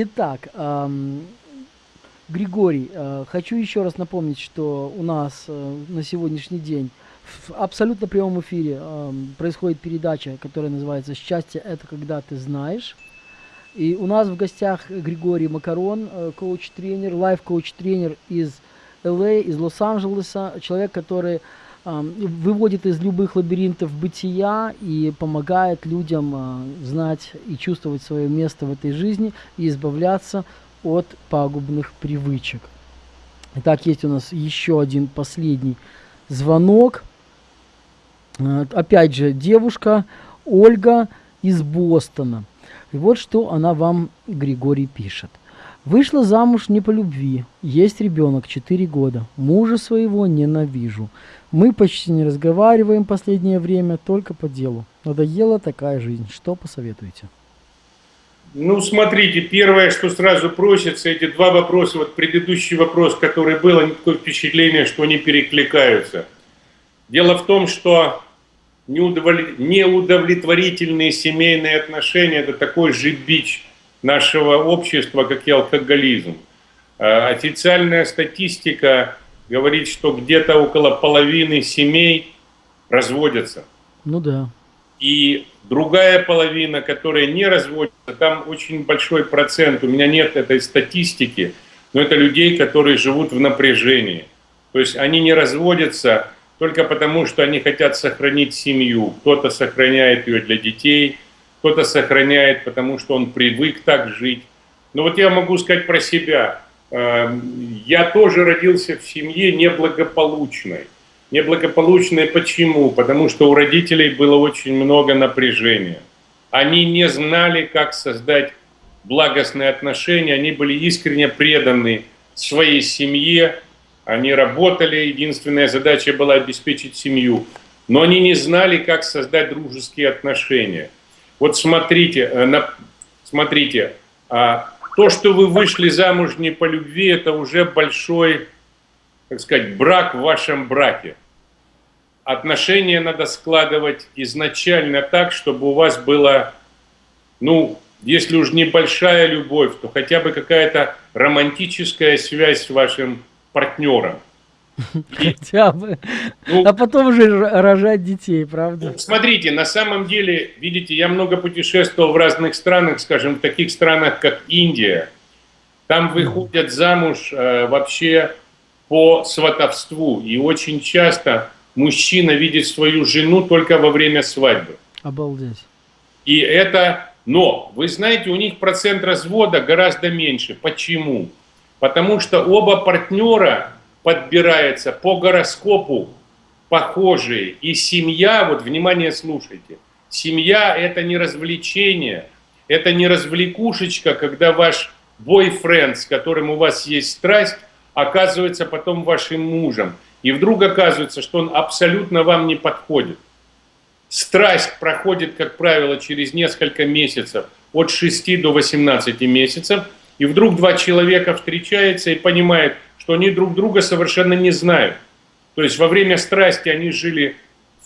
Итак, эм, Григорий, э, хочу еще раз напомнить, что у нас э, на сегодняшний день в абсолютно прямом эфире э, происходит передача, которая называется «Счастье – это когда ты знаешь». И у нас в гостях Григорий Макарон, э, коуч-тренер, лайф-коуч-тренер из ЛА, из Лос-Анджелеса, человек, который выводит из любых лабиринтов бытия и помогает людям э, знать и чувствовать свое место в этой жизни и избавляться от пагубных привычек. Итак, есть у нас еще один последний звонок. Э, опять же, девушка Ольга из Бостона. И вот что она вам, Григорий, пишет. Вышла замуж не по любви. Есть ребенок, 4 года. Мужа своего ненавижу. Мы почти не разговариваем последнее время, только по делу. Надоела такая жизнь. Что посоветуете? Ну, смотрите, первое, что сразу просится, эти два вопроса, вот предыдущий вопрос, который был, такое впечатление, что они перекликаются. Дело в том, что неудовлетворительные семейные отношения – это такой же бич нашего общества, как и алкоголизм. А официальная статистика говорит, что где-то около половины семей разводятся. Ну да. И другая половина, которая не разводится, там очень большой процент, у меня нет этой статистики, но это людей, которые живут в напряжении. То есть они не разводятся только потому, что они хотят сохранить семью. Кто-то сохраняет ее для детей, кто-то сохраняет, потому что он привык так жить. Но вот я могу сказать про себя. Эм, я тоже родился в семье неблагополучной. Неблагополучной почему? Потому что у родителей было очень много напряжения. Они не знали, как создать благостные отношения, они были искренне преданы своей семье, они работали, единственная задача была обеспечить семью. Но они не знали, как создать дружеские отношения. Вот смотрите, э, смотрите, а, то, что вы вышли замуж не по любви, это уже большой, так сказать, брак в вашем браке. Отношения надо складывать изначально так, чтобы у вас было, ну, если уж небольшая любовь, то хотя бы какая-то романтическая связь с вашим партнером. Хотя бы. Ну, а потом уже рожать детей, правда? Ну, смотрите, на самом деле, видите, я много путешествовал в разных странах, скажем, в таких странах, как Индия. Там выходят замуж э, вообще по сватовству. И очень часто мужчина видит свою жену только во время свадьбы. Обалдеть. И это... Но, вы знаете, у них процент развода гораздо меньше. Почему? Потому что оба партнера подбираются по гороскопу похожие. И семья, вот внимание слушайте, семья это не развлечение, это не развлекушечка, когда ваш бойфренд, с которым у вас есть страсть, оказывается потом вашим мужем. И вдруг оказывается, что он абсолютно вам не подходит. Страсть проходит, как правило, через несколько месяцев, от 6 до 18 месяцев – и вдруг два человека встречаются и понимают, что они друг друга совершенно не знают. То есть во время страсти они жили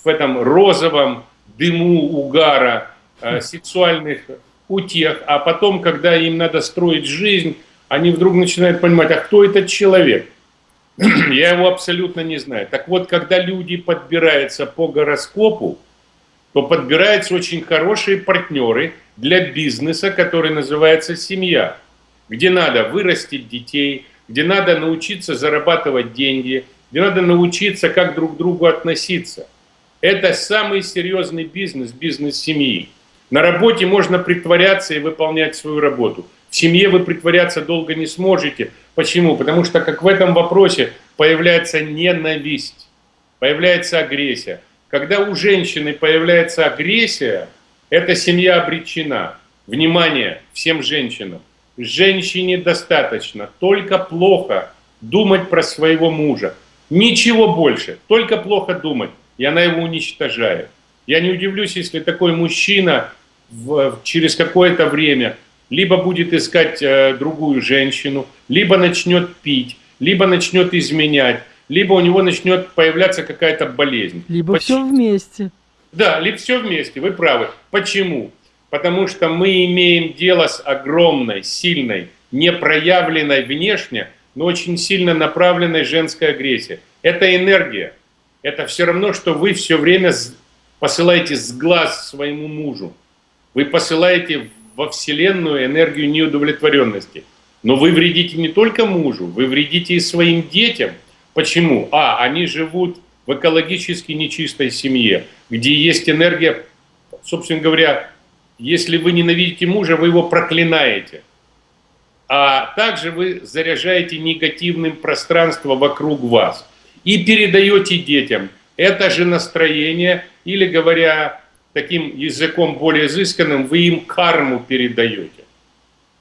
в этом розовом дыму угара, э, сексуальных утех, а потом, когда им надо строить жизнь, они вдруг начинают понимать, а кто этот человек? Я его абсолютно не знаю. Так вот, когда люди подбираются по гороскопу, то подбираются очень хорошие партнеры для бизнеса, который называется семья где надо вырастить детей, где надо научиться зарабатывать деньги, где надо научиться, как друг к другу относиться. Это самый серьезный бизнес, бизнес семьи. На работе можно притворяться и выполнять свою работу. В семье вы притворяться долго не сможете. Почему? Потому что как в этом вопросе появляется ненависть, появляется агрессия. Когда у женщины появляется агрессия, эта семья обречена. Внимание всем женщинам. Женщине достаточно только плохо думать про своего мужа. Ничего больше, только плохо думать, и она его уничтожает. Я не удивлюсь, если такой мужчина в, через какое-то время либо будет искать э, другую женщину, либо начнет пить, либо начнет изменять, либо у него начнет появляться какая-то болезнь. Либо Почему? все вместе. Да, либо все вместе, вы правы. Почему? Потому что мы имеем дело с огромной, сильной, непроявленной внешне, но очень сильно направленной женской агрессией. Это энергия. Это все равно, что вы все время посылаете с глаз своему мужу. Вы посылаете во Вселенную энергию неудовлетворенности. Но вы вредите не только мужу, вы вредите и своим детям. Почему? А, они живут в экологически нечистой семье, где есть энергия, собственно говоря, если вы ненавидите мужа, вы его проклинаете. А также вы заряжаете негативным пространство вокруг вас и передаете детям это же настроение, или говоря таким языком более изысканным, вы им карму передаете.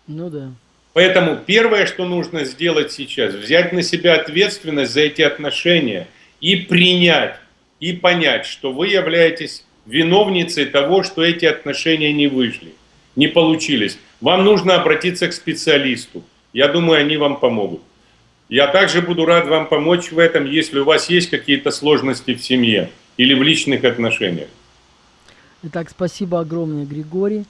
Ну да. Поэтому первое, что нужно сделать сейчас, взять на себя ответственность за эти отношения и принять, и понять, что вы являетесь виновницей того, что эти отношения не вышли, не получились. Вам нужно обратиться к специалисту. Я думаю, они вам помогут. Я также буду рад вам помочь в этом, если у вас есть какие-то сложности в семье или в личных отношениях. Итак, спасибо огромное, Григорий.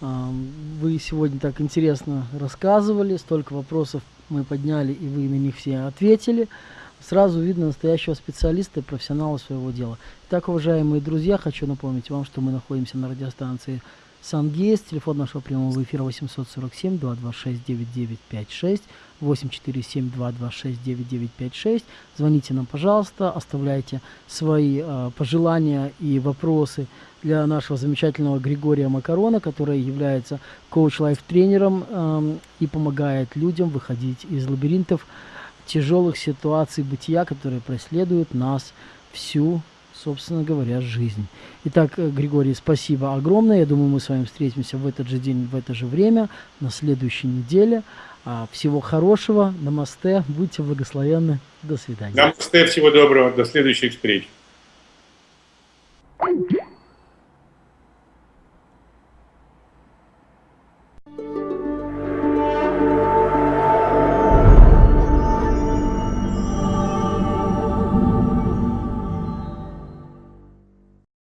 Вы сегодня так интересно рассказывали, столько вопросов мы подняли, и вы на них все ответили. Сразу видно настоящего специалиста и профессионала своего дела. Итак, уважаемые друзья, хочу напомнить вам, что мы находимся на радиостанции Сангейс. Телефон нашего прямого эфира 847-226-9956, 847-226-9956. Звоните нам, пожалуйста, оставляйте свои э, пожелания и вопросы для нашего замечательного Григория Макарона, который является коуч-лайф-тренером э, и помогает людям выходить из лабиринтов тяжелых ситуаций бытия, которые преследуют нас всю, собственно говоря, жизнь. Итак, э, Григорий, спасибо огромное. Я думаю, мы с вами встретимся в этот же день, в это же время, на следующей неделе. А, всего хорошего. Намасте. Будьте благословенны. До свидания. Намасте. Всего доброго. До следующих встреч.